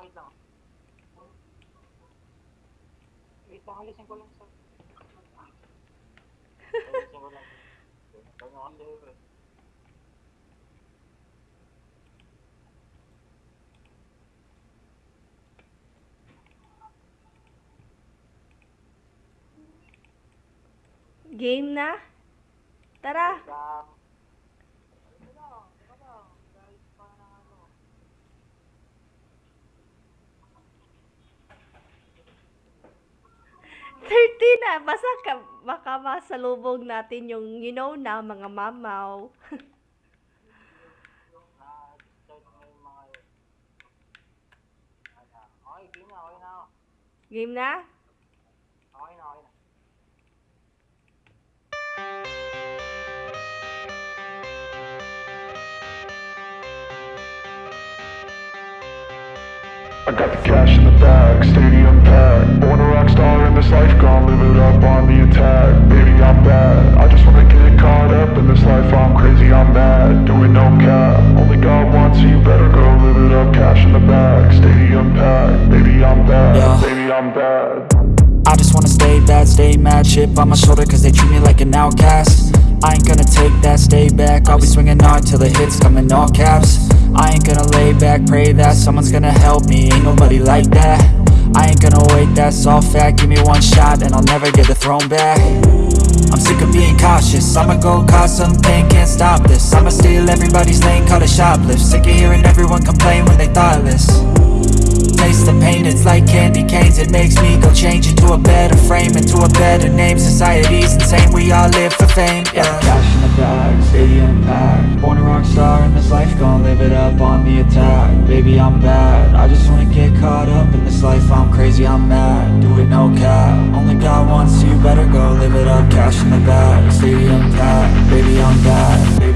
wait lang. Wait lang, alisin ko lang sa... Alisin ko lang. Ikaw na kasi eh. Game na? Tara! Lang. Thirty na! Basta ka, baka masalubog natin yung, you know na, mga mamaw. Game na? Okay na, okay na. I got the cash in the bag, stadium packed. Born a rock star in this life, gonna live it up on the attack. Baby, I'm bad. I just wanna get caught up in this life. I'm crazy, I'm mad. Doing no cap. Only God wants you, better go live it up. Cash in the bag, stadium packed. Baby, I'm bad. Yeah. Baby, I'm bad. I just wanna stay bad, stay mad Chip on my shoulder cause they treat me like an outcast I ain't gonna take that, stay back I'll be swinging hard till the hits come in all caps I ain't gonna lay back, pray that someone's gonna help me Ain't nobody like that I ain't gonna wait, that's all fact Give me one shot and I'll never get the throne back. I'm sick of being cautious. I'ma go cause something, can't stop this. I'ma steal everybody's lane, call it shoplift. Sick of hearing everyone complain when they thoughtless Taste the pain, it's like candy canes. It makes me go change into a better frame Into a better name, society's insane. We all live for fame, yeah. Cash in the bag, stadium packed Born a rock star in this life, gonna live it up on the attack. Baby, I'm bad, I just wanna get caught up in this life. I'm crazy, I'm mad, do it no cap. Only God wants you, better go live it up. Cash in the bag, stadium packed baby, I'm bad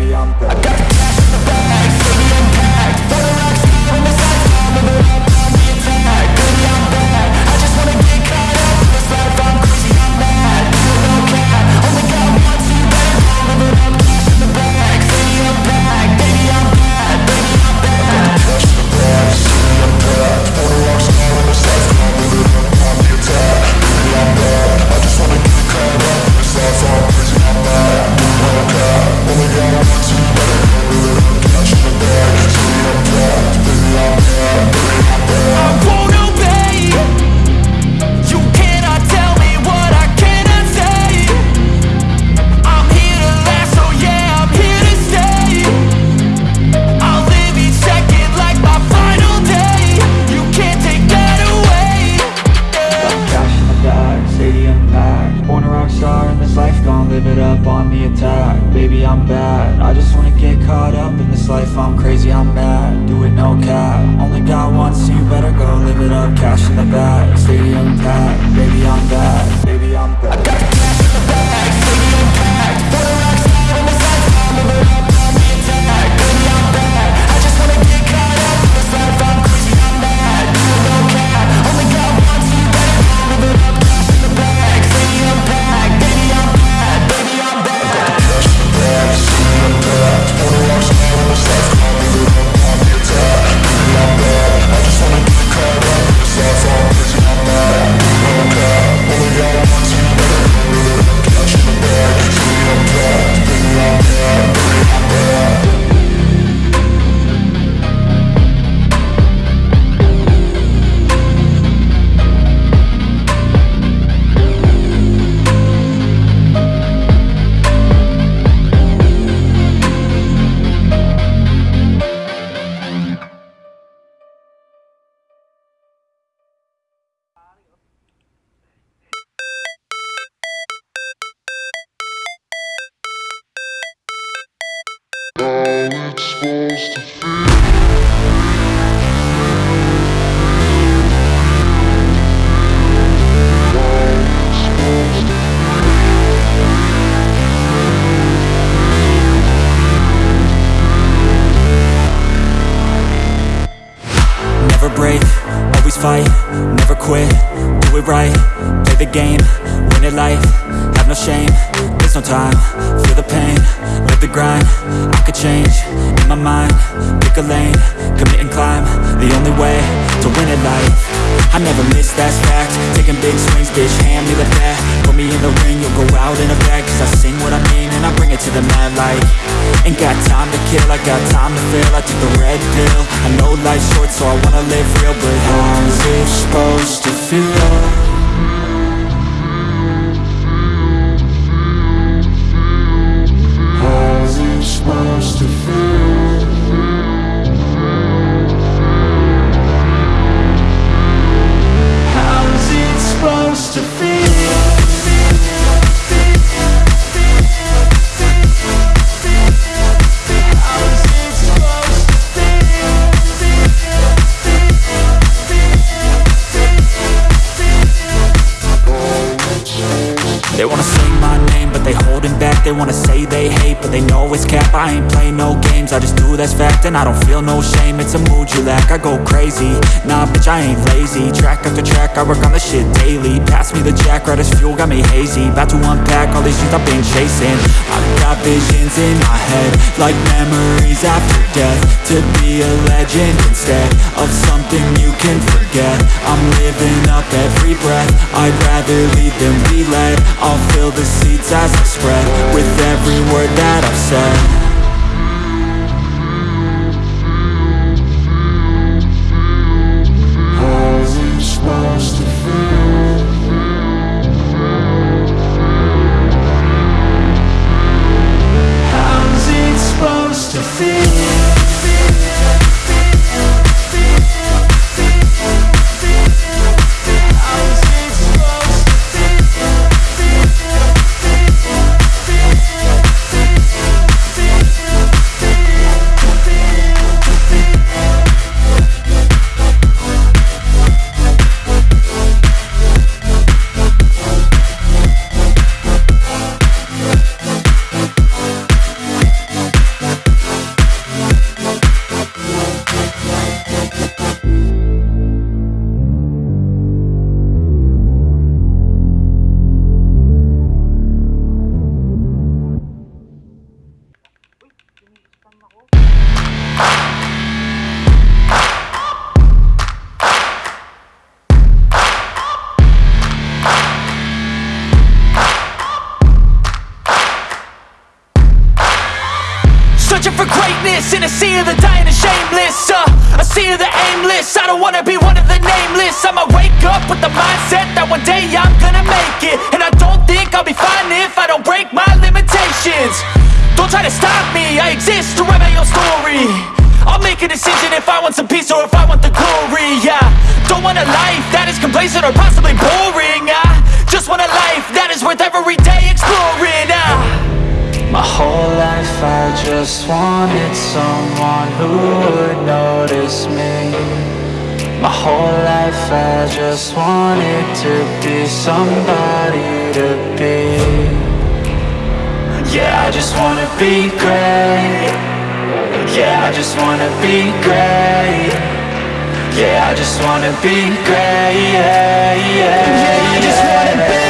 it's supposed to feel. Never break, always fight, never quit, do it right, play the game, win it life, have no shame, there's no time, feel the pain, the grind, I could change, in my mind, pick a lane, commit and climb, the only way to win at life. I never miss, that's fact. Taking big swings, bitch, hand me the bat. Put me in the ring, you'll go out in a bag. Cause I sing what I mean and I bring it to the mad light. Ain't got time to kill, I got time to feel I took the red pill. I know life's short so I wanna live real But how's it supposed to feel? I ain't play no games, I just do that's fact And I don't feel no shame, it's a mood you lack I go crazy, nah bitch I ain't lazy. Track after track, I work on the shit daily. Pass me the jack, right as fuel, got me hazy. About to unpack all these things I've been chasing. I've got visions in my head Like memories after death. To be a legend instead Of something you can forget. I'm living up every breath I'd rather lead than be led I'll fill the seats as I spread With every word that I've said greatness in a sea of the dying and shameless uh, A sea of the aimless. I don't wanna be one of the nameless. I'ma wake up with the mindset that one day I'm gonna make it. And I don't think I'll be fine if I don't break my limitations. Don't try to stop me, I exist to write my own story. I'll make a decision if I want some peace or if I want the glory Yeah, don't want a life that is complacent or possibly boring I just want a life that is worth every day exploring ah. My whole life I just wanted someone who would notice me. My whole life I just wanted to be somebody to be. Yeah, I just wanna be great. Yeah, I just wanna be great. Yeah, I just wanna be great. Yeah, yeah, yeah. I just wanna be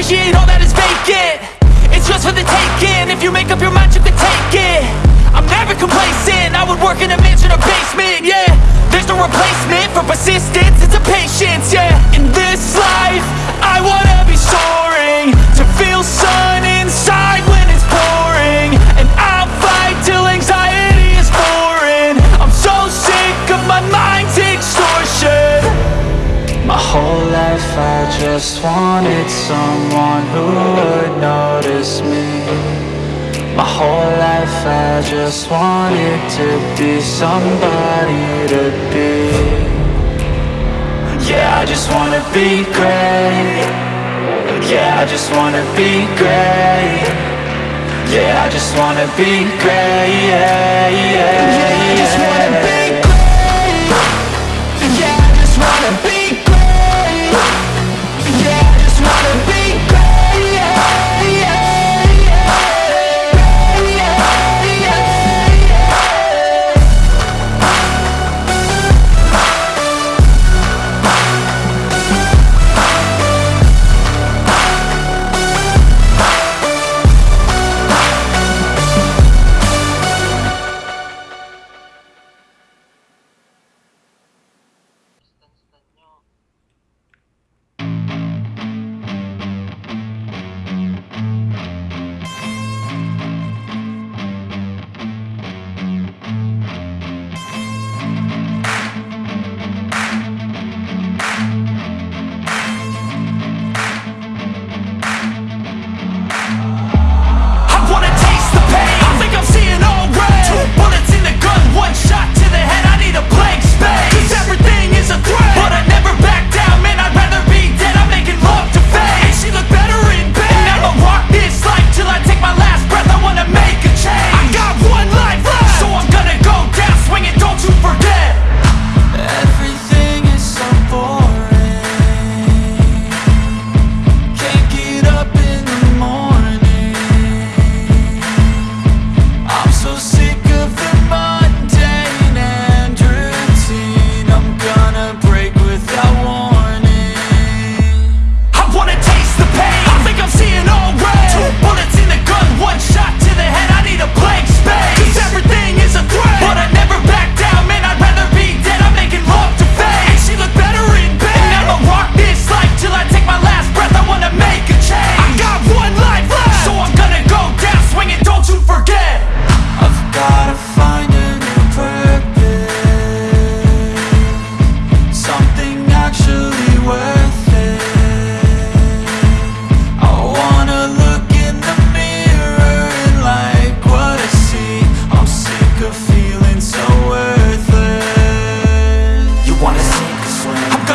appreciate all that is vacant. It's just for the taking, if you make up your mind you can take it. I'm never complacent, I would work in a mansion or basement, yeah. There's no replacement for persistence, it's a patience, yeah. In this life, whole life I just wanted to be somebody to be. Yeah, I just wanna be great. Yeah, I just wanna be great. Yeah, I just wanna be great. Yeah, yeah, yeah. Yeah, I just wanna be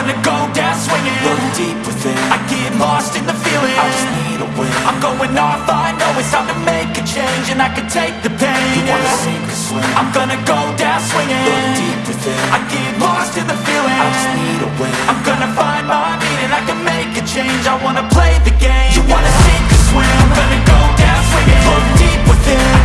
gonna go down swinging. Look deep within I get lost in the feeling. I just need a win. I'm going off, I know it's time to make a change And I can take the pain. You wanna sink or swim. I'm gonna go down swinging. Look deep within I get lost in the feeling. I just need a win. I'm gonna find my meaning. I can make a change. I wanna play the game. You wanna sink or swim. I'm gonna go down swinging. Look deep within